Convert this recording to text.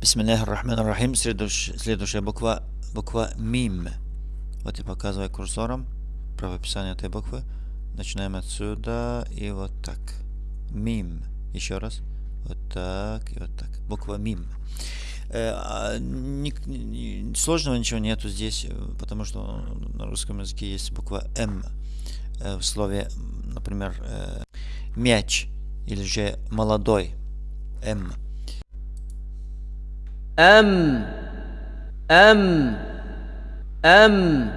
Бисмиллахи рахман рахим. Следующая буква, буква мим. Вот я показываю курсором правописание этой буквы. Начинаем отсюда и вот так. Мим. Еще раз. Вот так и вот так. Буква мим. Э, а, ни, ни, сложного ничего нету здесь, потому что на русском языке есть буква М э, в слове, например, э, мяч или же молодой. М. أم أم أم.